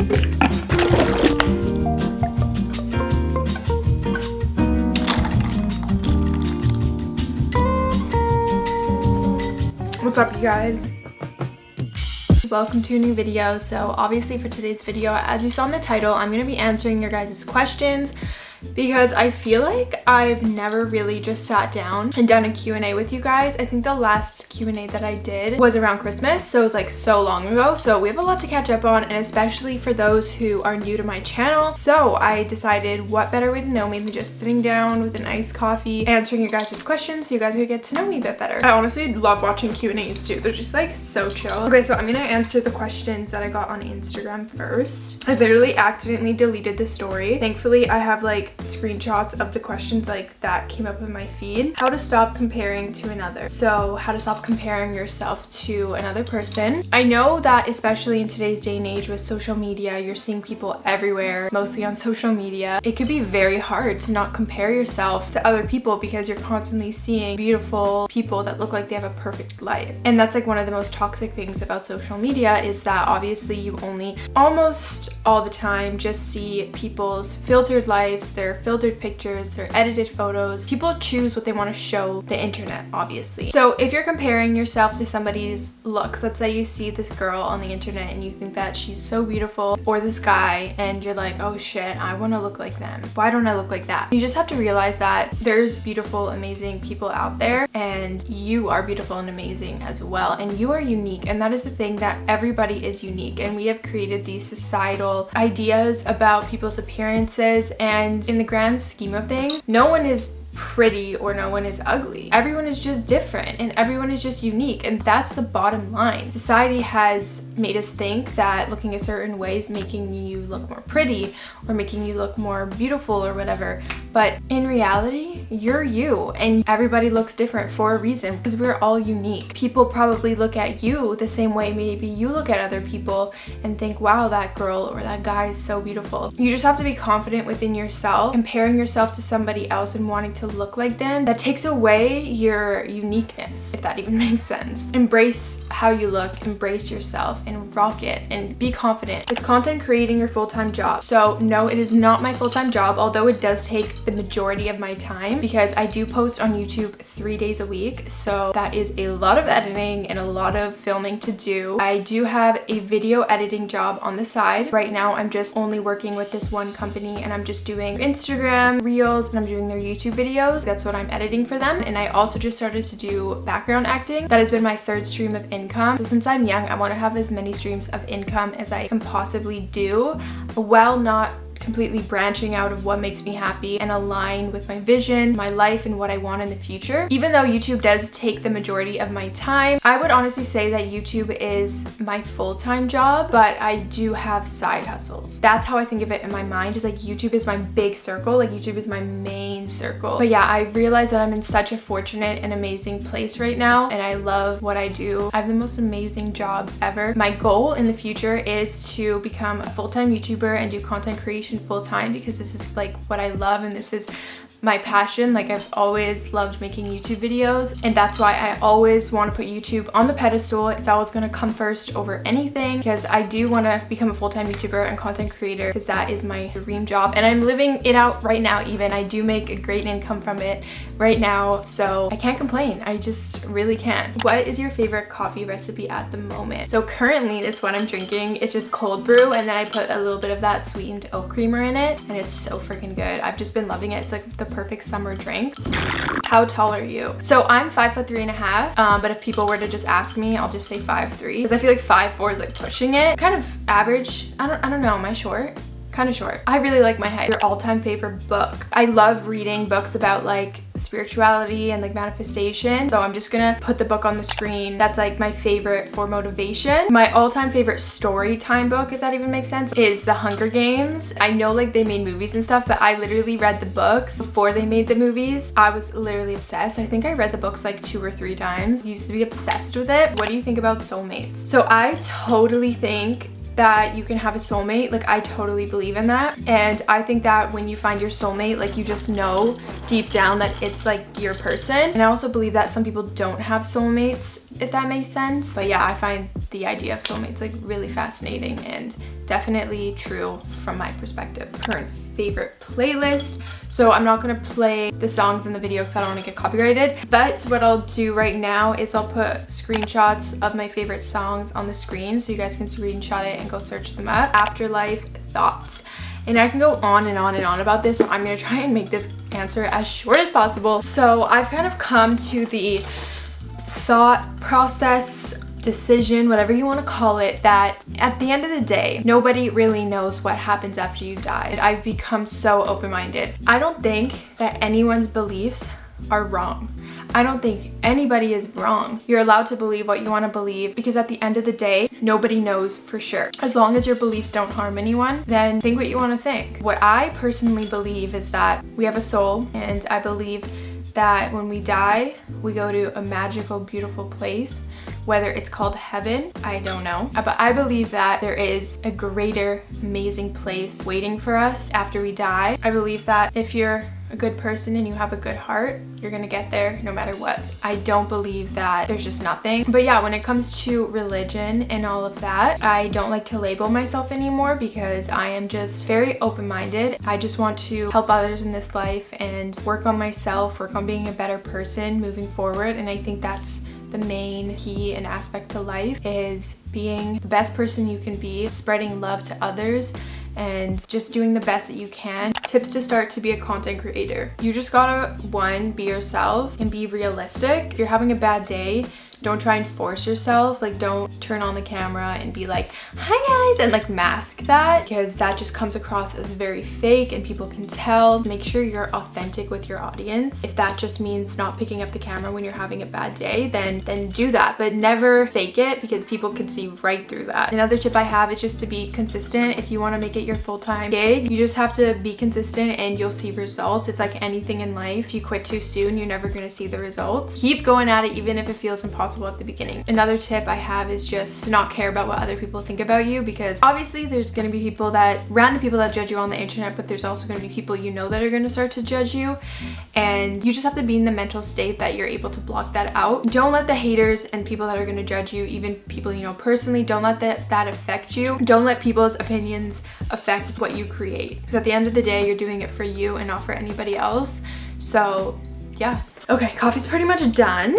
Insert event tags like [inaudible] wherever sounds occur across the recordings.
What's up you guys? Welcome to a new video. So obviously for today's video, as you saw in the title, I'm going to be answering your guys' questions because I feel like I've never really just sat down and done a Q&A with you guys. I think the last Q&A that I did was around Christmas, so it was like so long ago. So we have a lot to catch up on and especially for those who are new to my channel. So I decided what better way to know me than just sitting down with an iced coffee, answering your guys' questions so you guys could get to know me a bit better. I honestly love watching Q&As too. They're just like so chill. Okay, so I'm gonna answer the questions that I got on Instagram first. I literally accidentally deleted the story. Thankfully, I have like screenshots of the questions like that came up in my feed. How to stop comparing to another. So how to stop comparing yourself to another person. I know that especially in today's day and age with social media, you're seeing people everywhere, mostly on social media. It could be very hard to not compare yourself to other people because you're constantly seeing beautiful people that look like they have a perfect life. And that's like one of the most toxic things about social media is that obviously you only almost all the time just see people's filtered lives, their filtered pictures, their edited photos. People choose what they want to show the internet, obviously. So if you're comparing yourself to somebody's looks, let's say you see this girl on the internet and you think that she's so beautiful, or this guy, and you're like, oh shit, I want to look like them. Why don't I look like that? You just have to realize that there's beautiful, amazing people out there, and you are beautiful and amazing as well, and you are unique, and that is the thing that everybody is unique, and we have created these societal ideas about people's appearances, and in the grand scheme of things, no one is pretty or no one is ugly. Everyone is just different and everyone is just unique and that's the bottom line. Society has made us think that looking a certain way is making you look more pretty or making you look more beautiful or whatever but in reality you're you and everybody looks different for a reason because we're all unique. People probably look at you the same way maybe you look at other people and think wow that girl or that guy is so beautiful. You just have to be confident within yourself. Comparing yourself to somebody else and wanting to look like them, that takes away your uniqueness, if that even [laughs] makes sense. Embrace how you look, embrace yourself, and rock it, and be confident. Is content creating your full-time job? So no, it is not my full-time job, although it does take the majority of my time because I do post on YouTube three days a week. So that is a lot of editing and a lot of filming to do. I do have a video editing job on the side. Right now, I'm just only working with this one company and I'm just doing Instagram reels and I'm doing their YouTube videos. That's what I'm editing for them. And I also just started to do background acting. That has been my third stream of income. So since I'm young, I want to have as many streams of income as I can possibly do. While not completely branching out of what makes me happy and align with my vision, my life, and what I want in the future. Even though YouTube does take the majority of my time, I would honestly say that YouTube is my full-time job, but I do have side hustles. That's how I think of it in my mind is like YouTube is my big circle, like YouTube is my main circle. But yeah, I realize that I'm in such a fortunate and amazing place right now and I love what I do. I have the most amazing jobs ever. My goal in the future is to become a full-time YouTuber and do content creation full time because this is like what I love and this is my passion like I've always loved making YouTube videos and that's why I always want to put YouTube on the pedestal. It's always going to come first over anything because I do want to become a full-time YouTuber and content creator because that is my dream job and I'm living it out right now even. I do make a great income from it right now so I can't complain. I just really can't. What is your favorite coffee recipe at the moment? So currently it's what I'm drinking. It's just cold brew and then I put a little bit of that sweetened oat creamer in it and it's so freaking good. I've just been loving it. It's like the perfect summer drink. How tall are you? So I'm five foot three and a half, um, but if people were to just ask me, I'll just say five three because I feel like five four is like pushing it. Kind of average. I don't, I don't know. Am I short? Kind of short. I really like my height. Your all-time favorite book. I love reading books about like spirituality and like manifestation. So I'm just gonna put the book on the screen. That's like my favorite for motivation. My all-time favorite story time book, if that even makes sense, is The Hunger Games. I know like they made movies and stuff, but I literally read the books before they made the movies. I was literally obsessed. I think I read the books like two or three times. I used to be obsessed with it. What do you think about soulmates? So I totally think that you can have a soulmate like I totally believe in that. And I think that when you find your soulmate like you just know deep down that it's like your person. And I also believe that some people don't have soulmates if that makes sense. But yeah I find the idea of soulmates like really fascinating and definitely true from my perspective current favorite playlist. So i'm not going to play the songs in the video because i don't want to get copyrighted. But what i'll do right now is i'll put screenshots of my favorite songs on the screen so you guys can screenshot it and go search them up. Afterlife thoughts. And I can go on and on and on about this so I'm going to try and make this answer as short as possible. So I've kind of come to the thought process decision, whatever you want to call it, that at the end of the day, nobody really knows what happens after you die. I've become so open-minded. I don't think that anyone's beliefs are wrong. I don't think anybody is wrong. You're allowed to believe what you want to believe because at the end of the day, nobody knows for sure. As long as your beliefs don't harm anyone, then think what you want to think. What I personally believe is that we have a soul and I believe that when we die, we go to a magical, beautiful place. Whether it's called heaven, I don't know. Uh, but I believe that there is a greater, amazing place waiting for us after we die. I believe that if you're a good person and you have a good heart, you're gonna get there no matter what. I don't believe that there's just nothing. But yeah, when it comes to religion and all of that, I don't like to label myself anymore because I am just very open-minded. I just want to help others in this life and work on myself, work on being a better person moving forward. And I think that's the main key and aspect to life is being the best person you can be, spreading love to others and just doing the best that you can. Tips to start to be a content creator. You just gotta, one, be yourself and be realistic. If you're having a bad day, don't try and force yourself like don't turn on the camera and be like hi guys and like mask that because that just comes across as very fake and people can tell. Make sure you're authentic with your audience. If that just means not picking up the camera when you're having a bad day then then do that but never fake it because people can see right through that. Another tip i have is just to be consistent. If you want to make it your full-time gig you just have to be consistent and you'll see results. It's like anything in life. If you quit too soon you're never going to see the results. Keep going at it even if it feels impossible at the beginning. Another tip I have is just to not care about what other people think about you because obviously there's going to be people that, random people that judge you on the internet, but there's also going to be people you know that are going to start to judge you and you just have to be in the mental state that you're able to block that out. Don't let the haters and people that are going to judge you, even people you know personally, don't let that, that affect you. Don't let people's opinions affect what you create because at the end of the day, you're doing it for you and not for anybody else. So yeah. Okay, coffee's pretty much done.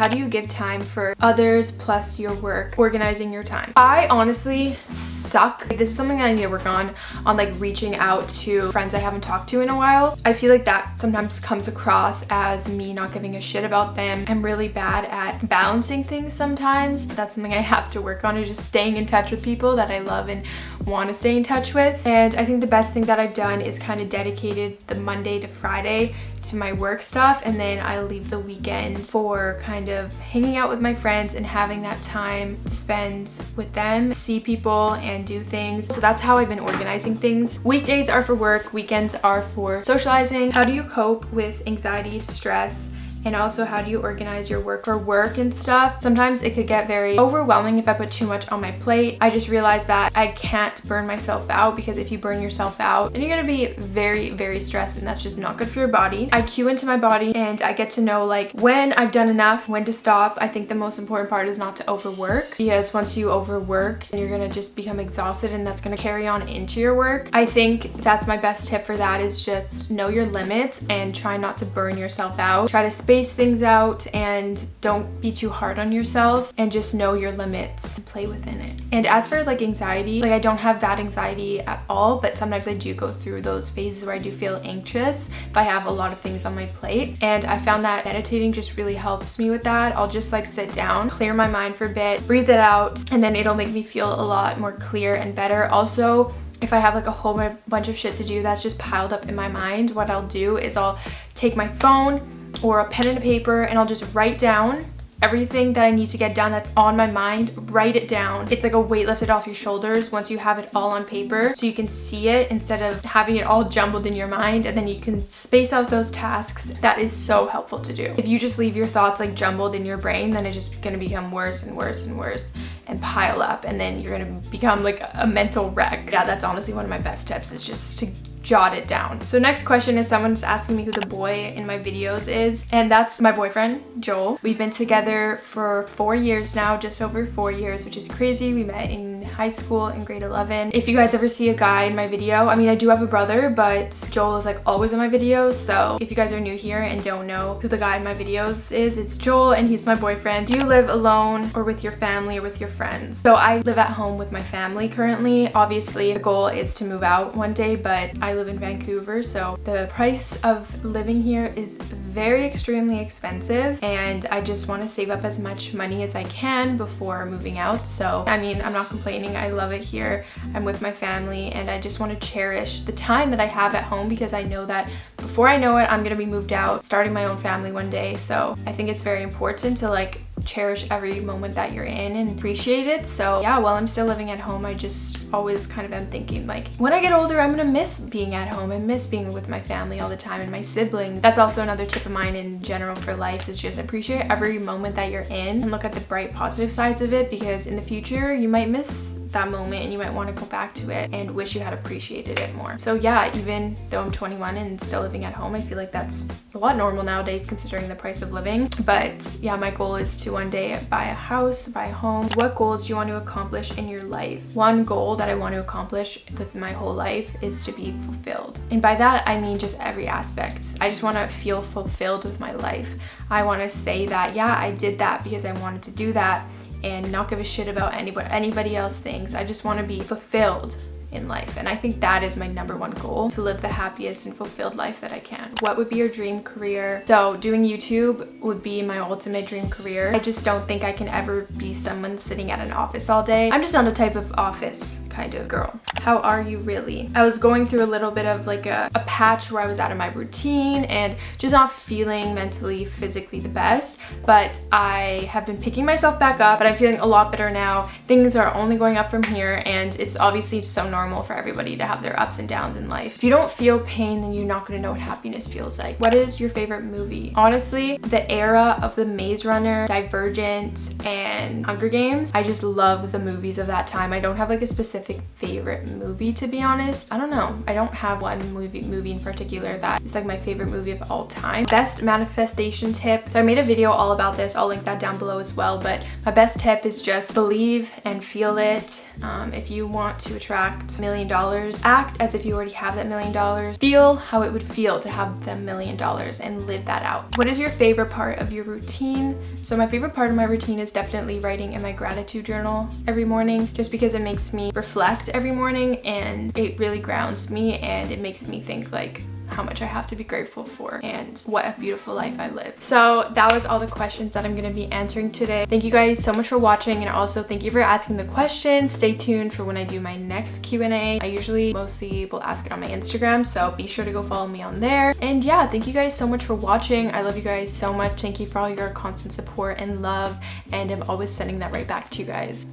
How do you give time for others plus your work, organizing your time? I honestly suck. This is something I need to work on, on like reaching out to friends I haven't talked to in a while. I feel like that sometimes comes across as me not giving a shit about them. I'm really bad at balancing things sometimes. That's something I have to work on is just staying in touch with people that I love and want to stay in touch with. And I think the best thing that I've done is kind of dedicated the Monday to Friday to my work stuff and then I leave the weekend for kind of hanging out with my friends and having that time to spend with them, see people and do things. So that's how I've been organizing things. Weekdays are for work, weekends are for socializing. How do you cope with anxiety, stress, and also how do you organize your work for work and stuff. Sometimes it could get very overwhelming if I put too much on my plate. I just realized that I can't burn myself out because if you burn yourself out, then you're gonna be very, very stressed and that's just not good for your body. I cue into my body and I get to know like when I've done enough, when to stop. I think the most important part is not to overwork because once you overwork, you're gonna just become exhausted and that's gonna carry on into your work. I think that's my best tip for that is just know your limits and try not to burn yourself out. Try to space things out and don't be too hard on yourself and just know your limits and play within it. And as for like anxiety, like I don't have that anxiety at all, but sometimes I do go through those phases where I do feel anxious if I have a lot of things on my plate. And I found that meditating just really helps me with that. I'll just like sit down, clear my mind for a bit, breathe it out, and then it'll make me feel a lot more clear and better. Also, if I have like a whole bunch of shit to do that's just piled up in my mind, what I'll do is I'll take my phone or a pen and a paper and I'll just write down everything that I need to get done that's on my mind, write it down. It's like a weight lifted off your shoulders once you have it all on paper so you can see it instead of having it all jumbled in your mind and then you can space out those tasks. That is so helpful to do. If you just leave your thoughts like jumbled in your brain, then it's just gonna become worse and worse and worse and pile up and then you're gonna become like a mental wreck. Yeah, that's honestly one of my best tips is just to jot it down. So next question is someone's asking me who the boy in my videos is and that's my boyfriend Joel. We've been together for four years now, just over four years, which is crazy. We met in high school in grade 11. If you guys ever see a guy in my video, I mean I do have a brother but Joel is like always in my videos so if you guys are new here and don't know who the guy in my videos is, it's Joel and he's my boyfriend. Do you live alone or with your family or with your friends? So I live at home with my family currently. Obviously the goal is to move out one day but I live in Vancouver so the price of living here is very extremely expensive and I just want to save up as much money as I can before moving out. So I mean I'm not complaining. I love it here. I'm with my family and I just want to cherish the time that I have at home because I know that before I know it I'm gonna be moved out starting my own family one day so I think it's very important to like cherish every moment that you're in and appreciate it. So yeah, while I'm still living at home, I just always kind of am thinking like, when I get older, I'm gonna miss being at home and miss being with my family all the time and my siblings. That's also another tip of mine in general for life is just appreciate every moment that you're in and look at the bright positive sides of it because in the future, you might miss that moment and you might want to go back to it and wish you had appreciated it more. So yeah, even though I'm 21 and still living at home, I feel like that's a lot normal nowadays considering the price of living. But yeah, my goal is to one day buy a house, buy a home. What goals do you want to accomplish in your life? One goal that I want to accomplish with my whole life is to be fulfilled. And by that, I mean just every aspect. I just want to feel fulfilled with my life. I want to say that, yeah, I did that because I wanted to do that and not give a shit about anybody anybody else thinks. I just want to be fulfilled in life and I think that is my number one goal to live the happiest and fulfilled life that I can. What would be your dream career? So doing YouTube would be my ultimate dream career. I just don't think I can ever be someone sitting at an office all day. I'm just not a type of office kind of girl. How are you really? I was going through a little bit of like a, a patch where I was out of my routine and just not feeling mentally, physically the best, but I have been picking myself back up, but I'm feeling a lot better now. Things are only going up from here and it's obviously so normal normal for everybody to have their ups and downs in life. If you don't feel pain, then you're not gonna know what happiness feels like. What is your favorite movie? Honestly, the era of the Maze Runner, Divergent, and Hunger Games, I just love the movies of that time. I don't have like a specific favorite movie to be honest. I don't know. I don't have one movie movie in particular that is like my favorite movie of all time. Best manifestation tip. So I made a video all about this. I'll link that down below as well. But my best tip is just believe and feel it. Um, if you want to attract a million dollars. Act as if you already have that million dollars. Feel how it would feel to have the million dollars and live that out. What is your favorite part of your routine? So my favorite part of my routine is definitely writing in my gratitude journal every morning just because it makes me reflect every morning and it really grounds me and it makes me think like how much I have to be grateful for and what a beautiful life I live. So that was all the questions that I'm going to be answering today. Thank you guys so much for watching and also thank you for asking the questions. Stay tuned for when I do my next Q&A. I usually mostly will ask it on my Instagram so be sure to go follow me on there. And yeah, thank you guys so much for watching. I love you guys so much. Thank you for all your constant support and love and I'm always sending that right back to you guys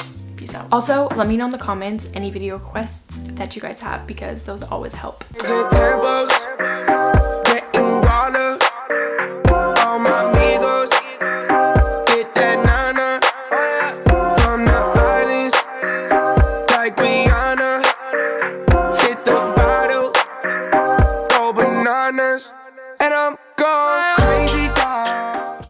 peace out also let me know in the comments any video requests that you guys have because those always help